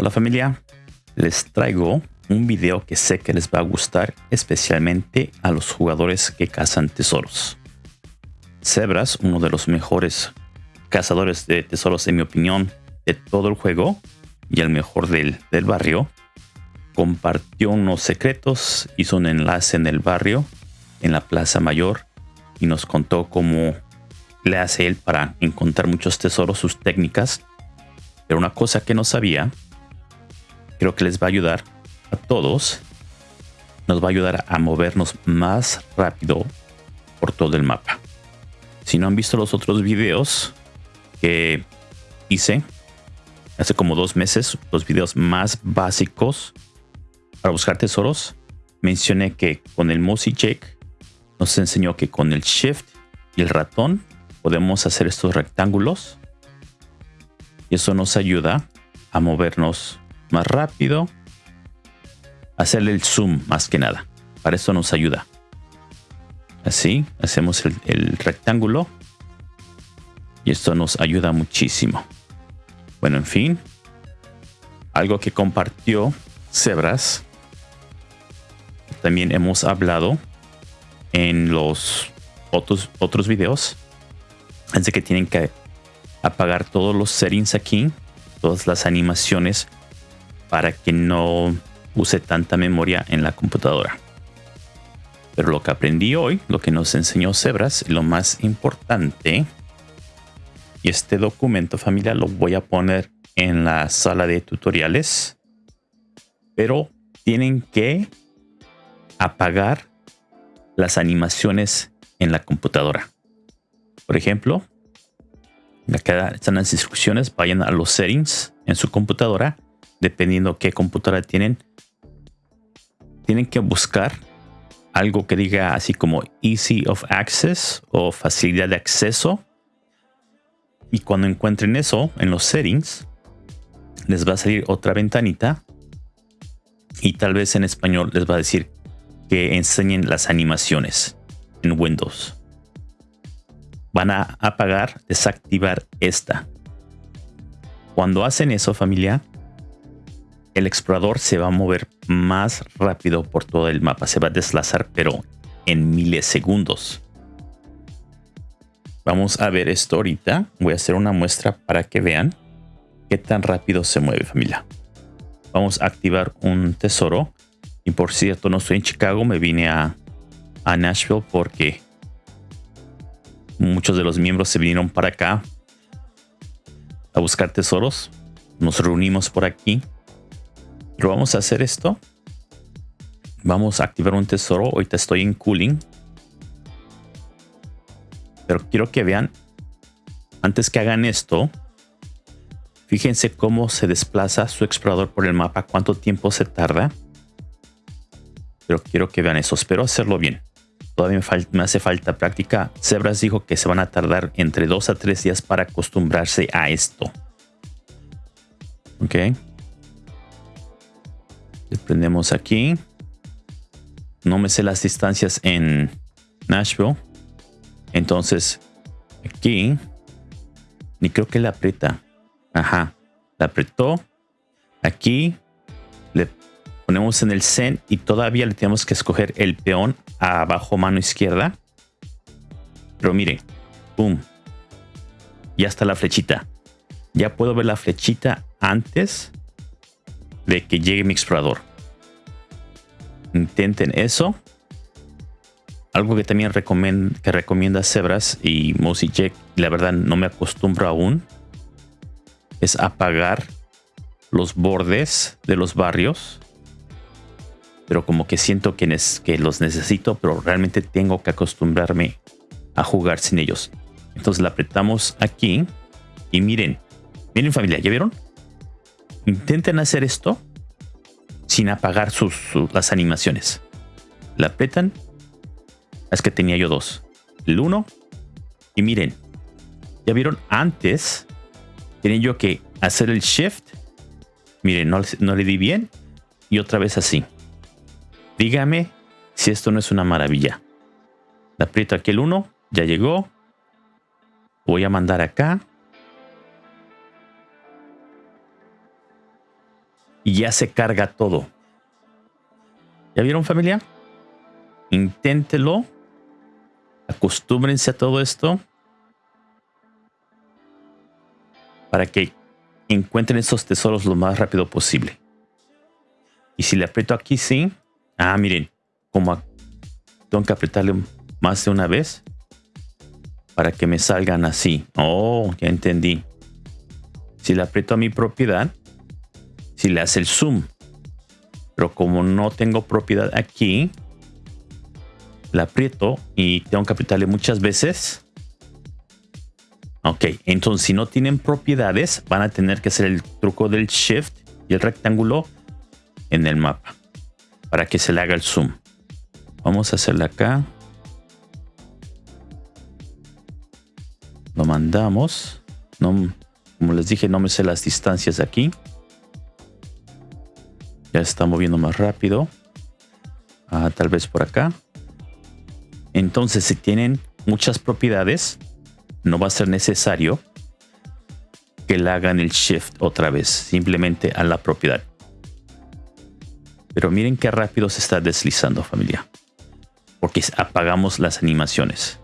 Hola familia, les traigo un video que sé que les va a gustar especialmente a los jugadores que cazan tesoros. Zebras, uno de los mejores cazadores de tesoros en mi opinión de todo el juego y el mejor del, del barrio, compartió unos secretos, hizo un enlace en el barrio, en la Plaza Mayor y nos contó cómo le hace él para encontrar muchos tesoros, sus técnicas. Pero una cosa que no sabía creo que les va a ayudar a todos. Nos va a ayudar a movernos más rápido por todo el mapa. Si no han visto los otros videos que hice hace como dos meses, los videos más básicos para buscar tesoros, mencioné que con el Mossy Jake nos enseñó que con el Shift y el ratón podemos hacer estos rectángulos y eso nos ayuda a movernos más rápido. Hacerle el zoom más que nada. Para eso nos ayuda. Así, hacemos el, rectángulo. Y esto nos ayuda muchísimo. Bueno, en fin. Algo que compartió Zebras. También hemos hablado en los otros, otros videos. Así que tienen que apagar todos los settings aquí. Todas las animaciones para que no use tanta memoria en la computadora. Pero lo que aprendí hoy, lo que nos enseñó Zebras, lo más importante, y este documento familiar lo voy a poner en la sala de tutoriales, pero tienen que apagar las animaciones en la computadora. Por ejemplo, acá están las instrucciones, vayan a los settings en su computadora dependiendo qué computadora tienen, tienen que buscar algo que diga así como Easy of Access o facilidad de acceso. Y cuando encuentren eso en los settings, les va a salir otra ventanita y tal vez en español les va a decir que enseñen las animaciones en Windows. Van a apagar, desactivar esta. Cuando hacen eso familia, el explorador se va a mover más rápido por todo el mapa. Se va a deslazar, pero en milisegundos. Vamos a ver esto ahorita. Voy a hacer una muestra para que vean qué tan rápido se mueve familia. Vamos a activar un tesoro. Y por cierto, no estoy en Chicago. Me vine a, a Nashville porque muchos de los miembros se vinieron para acá a buscar tesoros. Nos reunimos por aquí pero vamos a hacer esto. Vamos a activar un tesoro. Ahorita estoy en cooling. Pero quiero que vean, antes que hagan esto, fíjense cómo se desplaza su explorador por el mapa, cuánto tiempo se tarda. Pero quiero que vean eso. Espero hacerlo bien. Todavía me, me hace falta práctica. Zebras dijo que se van a tardar entre dos a tres días para acostumbrarse a esto. Ok. Le prendemos aquí. No me sé las distancias en Nashville. Entonces, aquí. Ni creo que le aprieta. Ajá. Le apretó. Aquí. Le ponemos en el Zen y todavía le tenemos que escoger el peón abajo mano izquierda. Pero mire. Boom. Ya está la flechita. Ya puedo ver la flechita antes de que llegue mi explorador. Intenten eso. Algo que también que recomienda Zebras y Mossy Jack, la verdad no me acostumbro aún, es apagar los bordes de los barrios. Pero como que siento que, que los necesito, pero realmente tengo que acostumbrarme a jugar sin ellos. Entonces la apretamos aquí y miren, miren familia, ¿ya vieron? Intenten hacer esto sin apagar sus, las animaciones. La apretan. Es que tenía yo dos. El uno. Y miren. Ya vieron antes. Tenía yo que hacer el shift. Miren, no, no le di bien. Y otra vez así. Dígame si esto no es una maravilla. Le aprieto aquí el uno. Ya llegó. Voy a mandar acá. Y ya se carga todo. ¿Ya vieron familia? Inténtelo. Acostúmbrense a todo esto. Para que encuentren esos tesoros lo más rápido posible. Y si le aprieto aquí, sí. Ah, miren. Como tengo que apretarle más de una vez. Para que me salgan así. Oh, ya entendí. Si le aprieto a mi propiedad. Si le hace el zoom. Pero como no tengo propiedad aquí. La aprieto y tengo que apretarle muchas veces. Ok, entonces si no tienen propiedades, van a tener que hacer el truco del shift y el rectángulo en el mapa para que se le haga el zoom. Vamos a hacerle acá. Lo mandamos. No, como les dije, no me sé las distancias aquí. Está moviendo más rápido. Ah, tal vez por acá. Entonces, si tienen muchas propiedades, no va a ser necesario que le hagan el shift otra vez, simplemente a la propiedad. Pero miren qué rápido se está deslizando familia. Porque apagamos las animaciones.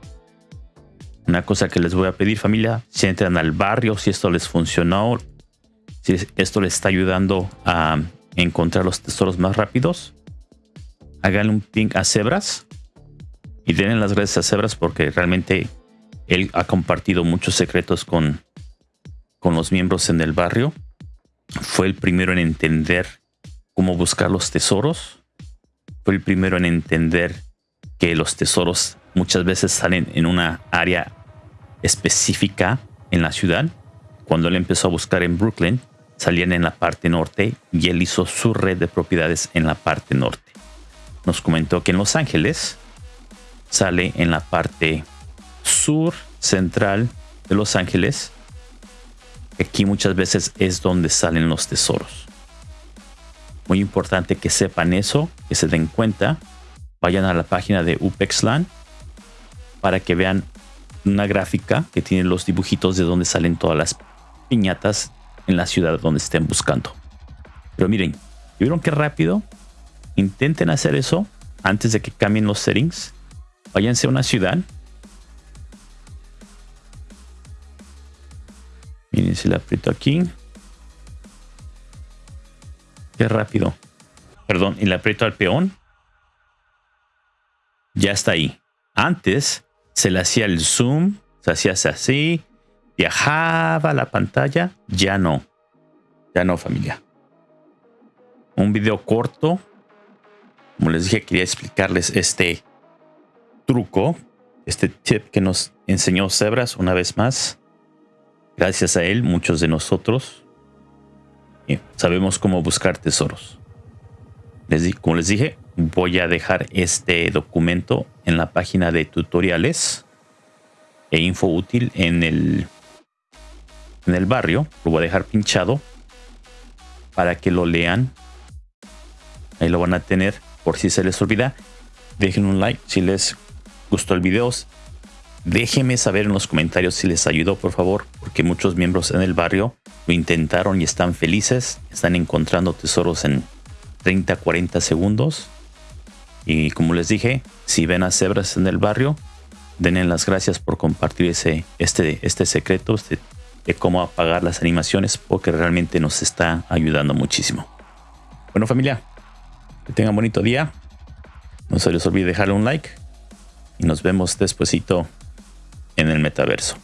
Una cosa que les voy a pedir familia, si entran al barrio, si esto les funcionó, si esto les está ayudando a encontrar los tesoros más rápidos, hagan un ping a Cebras y denle las gracias a Cebras porque realmente él ha compartido muchos secretos con, con los miembros en el barrio. Fue el primero en entender cómo buscar los tesoros. Fue el primero en entender que los tesoros muchas veces salen en una área específica en la ciudad. Cuando él empezó a buscar en Brooklyn, salían en la parte norte y él hizo su red de propiedades en la parte norte. Nos comentó que en Los Ángeles sale en la parte sur central de Los Ángeles. Aquí muchas veces es donde salen los tesoros. Muy importante que sepan eso, que se den cuenta. Vayan a la página de UPEXLAN para que vean una gráfica que tiene los dibujitos de donde salen todas las piñatas en la ciudad donde estén buscando. Pero miren, ¿vieron qué rápido? Intenten hacer eso antes de que cambien los settings. Váyanse a una ciudad Miren si le aprieto aquí. Qué rápido. Perdón, y le aprieto al peón. Ya está ahí. Antes se le hacía el zoom, se hacía así, viajaba la pantalla. Ya no. Ya no, familia. Un video corto. Como les dije, quería explicarles este truco, este tip que nos enseñó Zebras una vez más. Gracias a él, muchos de nosotros sabemos cómo buscar tesoros. Como les dije, voy a dejar este documento en la página de tutoriales e info útil en el, en el barrio. Lo voy a dejar pinchado para que lo lean. Ahí lo van a tener por si se les olvida. Dejen un like si les gustó el video. Déjenme saber en los comentarios si les ayudó, por favor, porque muchos miembros en el barrio lo intentaron y están felices. Están encontrando tesoros en 30, 40 segundos. Y como les dije, si ven a cebras en el barrio, denle las gracias por compartir ese, este, este secreto este, de cómo apagar las animaciones, porque realmente nos está ayudando muchísimo. Bueno familia, que tengan bonito día. No se les olvide dejarle un like y nos vemos despuesito en el metaverso.